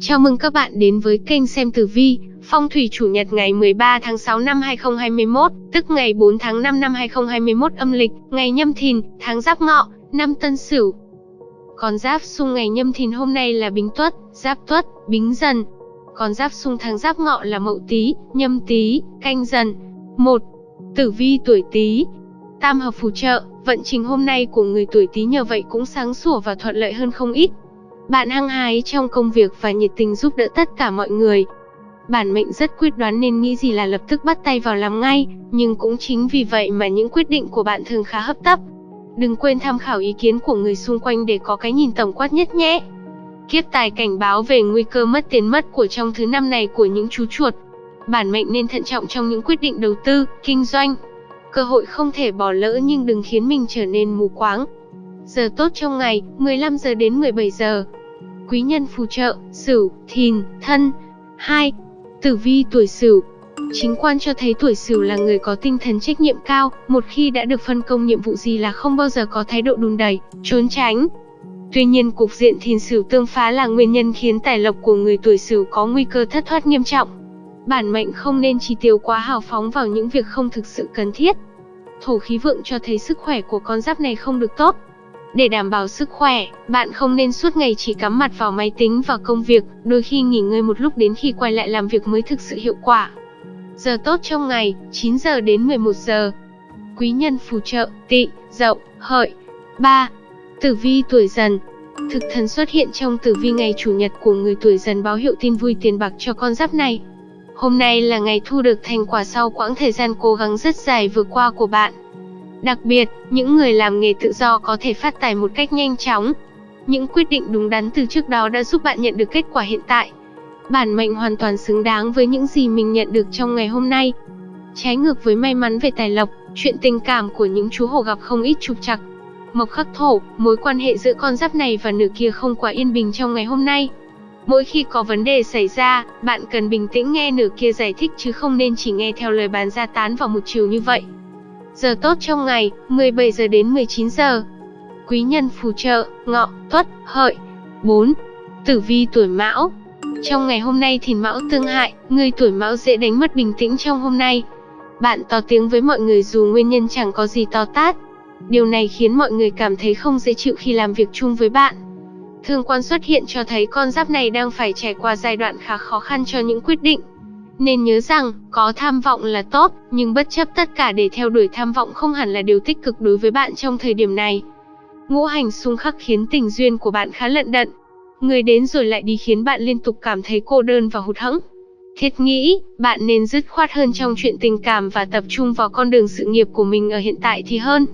Chào mừng các bạn đến với kênh xem tử vi, phong thủy chủ nhật ngày 13 tháng 6 năm 2021, tức ngày 4 tháng 5 năm 2021 âm lịch, ngày nhâm thìn, tháng giáp ngọ, năm tân sửu. Con giáp xung ngày nhâm thìn hôm nay là bính tuất, giáp tuất, bính dần. Con giáp xung tháng giáp ngọ là mậu tý, nhâm tý, canh dần. 1. Tử vi tuổi tý, Tam hợp phù trợ, vận trình hôm nay của người tuổi Tý nhờ vậy cũng sáng sủa và thuận lợi hơn không ít. Bạn hăng hái trong công việc và nhiệt tình giúp đỡ tất cả mọi người. Bản mệnh rất quyết đoán nên nghĩ gì là lập tức bắt tay vào làm ngay, nhưng cũng chính vì vậy mà những quyết định của bạn thường khá hấp tấp. Đừng quên tham khảo ý kiến của người xung quanh để có cái nhìn tổng quát nhất nhé. Kiếp tài cảnh báo về nguy cơ mất tiền mất của trong thứ năm này của những chú chuột. Bản mệnh nên thận trọng trong những quyết định đầu tư, kinh doanh, Cơ hội không thể bỏ lỡ nhưng đừng khiến mình trở nên mù quáng. Giờ tốt trong ngày, 15 giờ đến 17 giờ. Quý nhân phù trợ, Sửu, Thìn, Thân. 2. Tử vi tuổi Sửu. Chính quan cho thấy tuổi Sửu là người có tinh thần trách nhiệm cao, một khi đã được phân công nhiệm vụ gì là không bao giờ có thái độ đùn đẩy, trốn tránh. Tuy nhiên cục diện Thìn Sửu tương phá là nguyên nhân khiến tài lộc của người tuổi Sửu có nguy cơ thất thoát nghiêm trọng bản mệnh không nên chi tiêu quá hào phóng vào những việc không thực sự cần thiết. Thổ khí vượng cho thấy sức khỏe của con giáp này không được tốt. Để đảm bảo sức khỏe, bạn không nên suốt ngày chỉ cắm mặt vào máy tính và công việc, đôi khi nghỉ ngơi một lúc đến khi quay lại làm việc mới thực sự hiệu quả. Giờ tốt trong ngày, 9 giờ đến 11 giờ. Quý nhân phù trợ, tị, dậu, hợi. 3. Tử vi tuổi dần, Thực thần xuất hiện trong tử vi ngày chủ nhật của người tuổi dần báo hiệu tin vui tiền bạc cho con giáp này. Hôm nay là ngày thu được thành quả sau quãng thời gian cố gắng rất dài vừa qua của bạn. Đặc biệt, những người làm nghề tự do có thể phát tài một cách nhanh chóng. Những quyết định đúng đắn từ trước đó đã giúp bạn nhận được kết quả hiện tại. Bản mệnh hoàn toàn xứng đáng với những gì mình nhận được trong ngày hôm nay. Trái ngược với may mắn về tài lộc, chuyện tình cảm của những chú hổ gặp không ít trục trặc. Mộc khắc thổ, mối quan hệ giữa con giáp này và nửa kia không quá yên bình trong ngày hôm nay. Mỗi khi có vấn đề xảy ra, bạn cần bình tĩnh nghe nửa kia giải thích chứ không nên chỉ nghe theo lời bàn ra tán vào một chiều như vậy. Giờ tốt trong ngày, 17 giờ đến 19 giờ. Quý nhân phù trợ, ngọ, tuất, hợi. 4. Tử vi tuổi mão Trong ngày hôm nay thì mão tương hại, người tuổi mão dễ đánh mất bình tĩnh trong hôm nay. Bạn to tiếng với mọi người dù nguyên nhân chẳng có gì to tát. Điều này khiến mọi người cảm thấy không dễ chịu khi làm việc chung với bạn. Thương quan xuất hiện cho thấy con giáp này đang phải trải qua giai đoạn khá khó khăn cho những quyết định. Nên nhớ rằng, có tham vọng là tốt, nhưng bất chấp tất cả để theo đuổi tham vọng không hẳn là điều tích cực đối với bạn trong thời điểm này. Ngũ hành xung khắc khiến tình duyên của bạn khá lận đận. Người đến rồi lại đi khiến bạn liên tục cảm thấy cô đơn và hụt hẫng. Thiết nghĩ, bạn nên dứt khoát hơn trong chuyện tình cảm và tập trung vào con đường sự nghiệp của mình ở hiện tại thì hơn.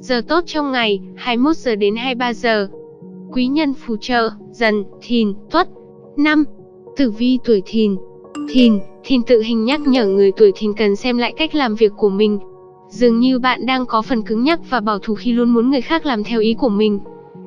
Giờ tốt trong ngày, 21 giờ đến 23 giờ quý nhân phù trợ, dần, thìn, tuất. 5. Tử vi tuổi thìn Thìn, thìn tự hình nhắc nhở người tuổi thìn cần xem lại cách làm việc của mình. Dường như bạn đang có phần cứng nhắc và bảo thủ khi luôn muốn người khác làm theo ý của mình.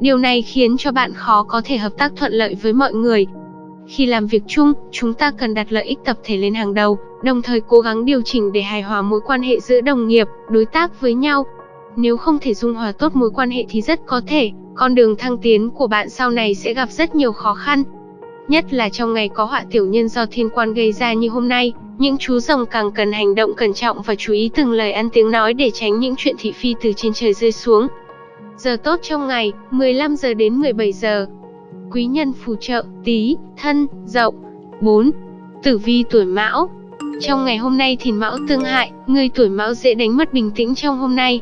Điều này khiến cho bạn khó có thể hợp tác thuận lợi với mọi người. Khi làm việc chung, chúng ta cần đặt lợi ích tập thể lên hàng đầu, đồng thời cố gắng điều chỉnh để hài hòa mối quan hệ giữa đồng nghiệp, đối tác với nhau. Nếu không thể dung hòa tốt mối quan hệ thì rất có thể con đường thăng tiến của bạn sau này sẽ gặp rất nhiều khó khăn. Nhất là trong ngày có họa tiểu nhân do thiên quan gây ra như hôm nay, những chú rồng càng cần hành động cẩn trọng và chú ý từng lời ăn tiếng nói để tránh những chuyện thị phi từ trên trời rơi xuống. Giờ tốt trong ngày, 15 giờ đến 17 giờ. Quý nhân phù trợ, tí, thân, dậu. 4. Tử vi tuổi mão Trong ngày hôm nay thì mão tương hại, người tuổi mão dễ đánh mất bình tĩnh trong hôm nay,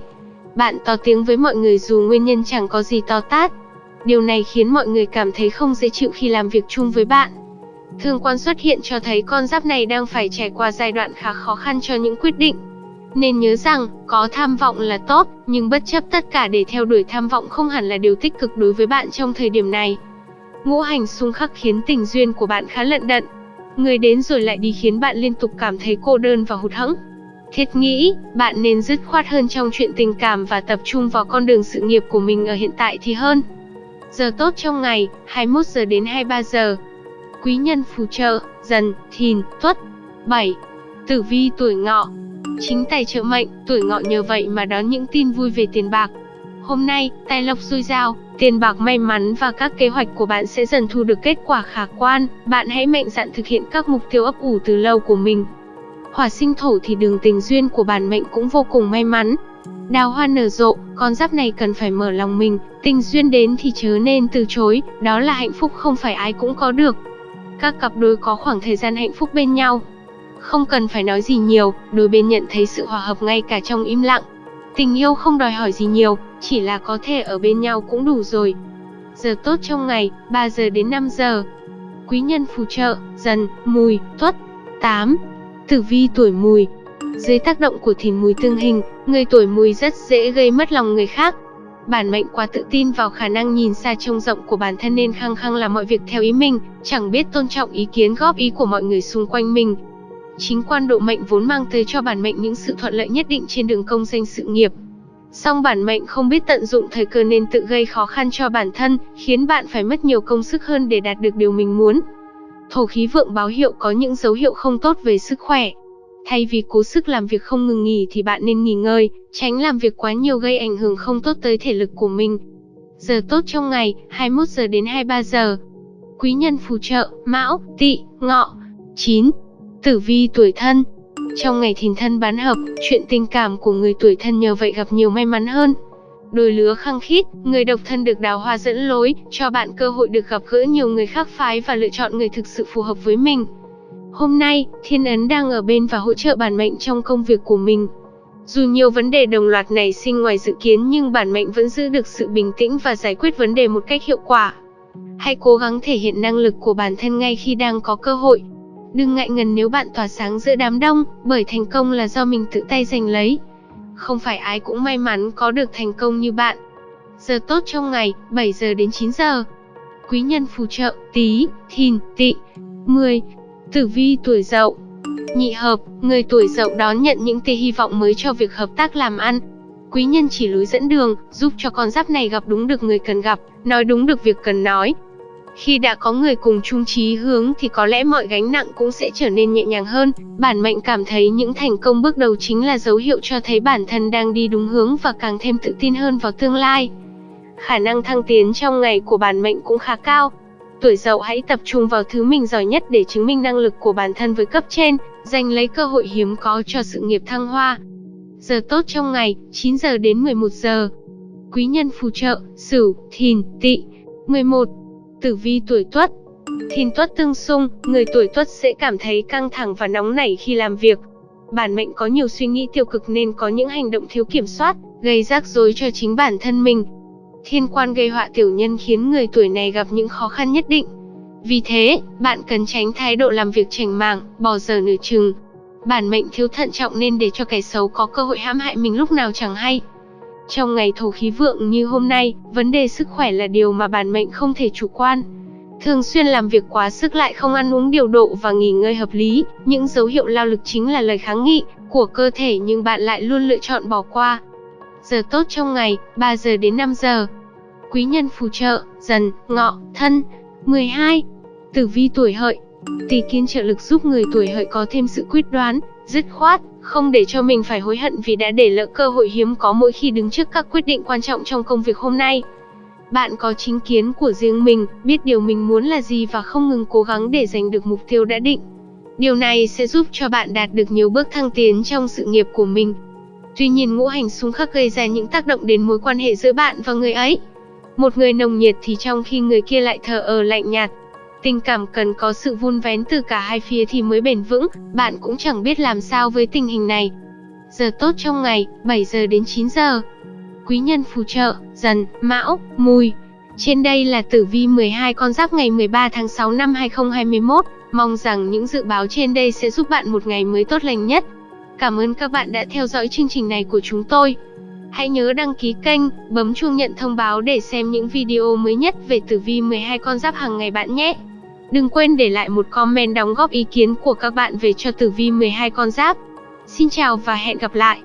bạn to tiếng với mọi người dù nguyên nhân chẳng có gì to tát. Điều này khiến mọi người cảm thấy không dễ chịu khi làm việc chung với bạn. Thương quan xuất hiện cho thấy con giáp này đang phải trải qua giai đoạn khá khó khăn cho những quyết định. Nên nhớ rằng, có tham vọng là tốt, nhưng bất chấp tất cả để theo đuổi tham vọng không hẳn là điều tích cực đối với bạn trong thời điểm này. Ngũ hành xung khắc khiến tình duyên của bạn khá lận đận. Người đến rồi lại đi khiến bạn liên tục cảm thấy cô đơn và hụt hẫng. Thiết nghĩ, bạn nên dứt khoát hơn trong chuyện tình cảm và tập trung vào con đường sự nghiệp của mình ở hiện tại thì hơn. Giờ tốt trong ngày, 21 giờ đến 23 giờ. Quý nhân phù trợ, dần, thìn, tuất. 7. Tử vi tuổi ngọ Chính tài trợ mệnh, tuổi ngọ nhờ vậy mà đón những tin vui về tiền bạc. Hôm nay, tài lộc dồi dào, tiền bạc may mắn và các kế hoạch của bạn sẽ dần thu được kết quả khả quan. Bạn hãy mạnh dạn thực hiện các mục tiêu ấp ủ từ lâu của mình. Hỏa sinh thổ thì đường tình duyên của bản mệnh cũng vô cùng may mắn. Đào hoa nở rộ, con giáp này cần phải mở lòng mình, tình duyên đến thì chớ nên từ chối, đó là hạnh phúc không phải ai cũng có được. Các cặp đôi có khoảng thời gian hạnh phúc bên nhau. Không cần phải nói gì nhiều, đôi bên nhận thấy sự hòa hợp ngay cả trong im lặng. Tình yêu không đòi hỏi gì nhiều, chỉ là có thể ở bên nhau cũng đủ rồi. Giờ tốt trong ngày, 3 giờ đến 5 giờ. Quý nhân phù trợ, dần, mùi, tuất. 8. Tử vi tuổi mùi dưới tác động của thìn mùi tương hình, người tuổi mùi rất dễ gây mất lòng người khác. Bản mệnh quá tự tin vào khả năng nhìn xa trông rộng của bản thân nên khăng khăng làm mọi việc theo ý mình, chẳng biết tôn trọng ý kiến góp ý của mọi người xung quanh mình. Chính quan độ mệnh vốn mang tới cho bản mệnh những sự thuận lợi nhất định trên đường công danh sự nghiệp. Song bản mệnh không biết tận dụng thời cơ nên tự gây khó khăn cho bản thân, khiến bạn phải mất nhiều công sức hơn để đạt được điều mình muốn. Thổ khí vượng báo hiệu có những dấu hiệu không tốt về sức khỏe. Thay vì cố sức làm việc không ngừng nghỉ thì bạn nên nghỉ ngơi, tránh làm việc quá nhiều gây ảnh hưởng không tốt tới thể lực của mình. Giờ tốt trong ngày, 21 giờ đến 23 giờ. Quý nhân phù trợ, Mão, Tỵ, Ngọ. 9. Tử vi tuổi thân. Trong ngày thìn thân bán hợp, chuyện tình cảm của người tuổi thân nhờ vậy gặp nhiều may mắn hơn. Đôi lứa khăng khít, người độc thân được đào hoa dẫn lối, cho bạn cơ hội được gặp gỡ nhiều người khác phái và lựa chọn người thực sự phù hợp với mình. Hôm nay, thiên ấn đang ở bên và hỗ trợ bản mệnh trong công việc của mình. Dù nhiều vấn đề đồng loạt nảy sinh ngoài dự kiến nhưng bản mệnh vẫn giữ được sự bình tĩnh và giải quyết vấn đề một cách hiệu quả. Hãy cố gắng thể hiện năng lực của bản thân ngay khi đang có cơ hội. Đừng ngại ngần nếu bạn tỏa sáng giữa đám đông, bởi thành công là do mình tự tay giành lấy. Không phải ai cũng may mắn có được thành công như bạn. Giờ tốt trong ngày, 7 giờ đến 9 giờ. Quý nhân phù trợ, tí, thìn, Tị, 10. Tử vi tuổi dậu Nhị hợp, người tuổi dậu đón nhận những tia hy vọng mới cho việc hợp tác làm ăn. Quý nhân chỉ lối dẫn đường, giúp cho con giáp này gặp đúng được người cần gặp, nói đúng được việc cần nói. Khi đã có người cùng chung chí hướng thì có lẽ mọi gánh nặng cũng sẽ trở nên nhẹ nhàng hơn. Bản mệnh cảm thấy những thành công bước đầu chính là dấu hiệu cho thấy bản thân đang đi đúng hướng và càng thêm tự tin hơn vào tương lai. Khả năng thăng tiến trong ngày của bản mệnh cũng khá cao, Tuổi dậu hãy tập trung vào thứ mình giỏi nhất để chứng minh năng lực của bản thân với cấp trên, giành lấy cơ hội hiếm có cho sự nghiệp thăng hoa. Giờ tốt trong ngày, 9 giờ đến 11 giờ. Quý nhân phù trợ, Sửu, Thìn, Tỵ. 11. Tử vi tuổi Tuất. Thìn Tuất tương xung, người tuổi Tuất sẽ cảm thấy căng thẳng và nóng nảy khi làm việc. Bản mệnh có nhiều suy nghĩ tiêu cực nên có những hành động thiếu kiểm soát, gây rắc rối cho chính bản thân mình, thiên quan gây họa tiểu nhân khiến người tuổi này gặp những khó khăn nhất định. Vì thế, bạn cần tránh thái độ làm việc chảnh mảng, bỏ giờ nửa chừng. Bản mệnh thiếu thận trọng nên để cho kẻ xấu có cơ hội hãm hại mình lúc nào chẳng hay. Trong ngày thổ khí vượng như hôm nay, vấn đề sức khỏe là điều mà bản mệnh không thể chủ quan. Thường xuyên làm việc quá sức lại không ăn uống điều độ và nghỉ ngơi hợp lý, những dấu hiệu lao lực chính là lời kháng nghị của cơ thể nhưng bạn lại luôn lựa chọn bỏ qua. Giờ tốt trong ngày, 3 giờ đến 5 giờ. Quý nhân phù trợ, dần, ngọ, thân. 12. Tử vi tuổi hợi. Tỷ kiến trợ lực giúp người tuổi hợi có thêm sự quyết đoán, dứt khoát, không để cho mình phải hối hận vì đã để lỡ cơ hội hiếm có mỗi khi đứng trước các quyết định quan trọng trong công việc hôm nay. Bạn có chính kiến của riêng mình, biết điều mình muốn là gì và không ngừng cố gắng để giành được mục tiêu đã định. Điều này sẽ giúp cho bạn đạt được nhiều bước thăng tiến trong sự nghiệp của mình. Tuy nhiên ngũ hành xung khắc gây ra những tác động đến mối quan hệ giữa bạn và người ấy. Một người nồng nhiệt thì trong khi người kia lại thờ ơ lạnh nhạt. Tình cảm cần có sự vun vén từ cả hai phía thì mới bền vững, bạn cũng chẳng biết làm sao với tình hình này. Giờ tốt trong ngày, 7 giờ đến 9 giờ. Quý nhân phù trợ, dần, mão, mùi. Trên đây là tử vi 12 con giáp ngày 13 tháng 6 năm 2021. Mong rằng những dự báo trên đây sẽ giúp bạn một ngày mới tốt lành nhất. Cảm ơn các bạn đã theo dõi chương trình này của chúng tôi. Hãy nhớ đăng ký kênh, bấm chuông nhận thông báo để xem những video mới nhất về tử vi 12 con giáp hàng ngày bạn nhé. Đừng quên để lại một comment đóng góp ý kiến của các bạn về cho tử vi 12 con giáp. Xin chào và hẹn gặp lại.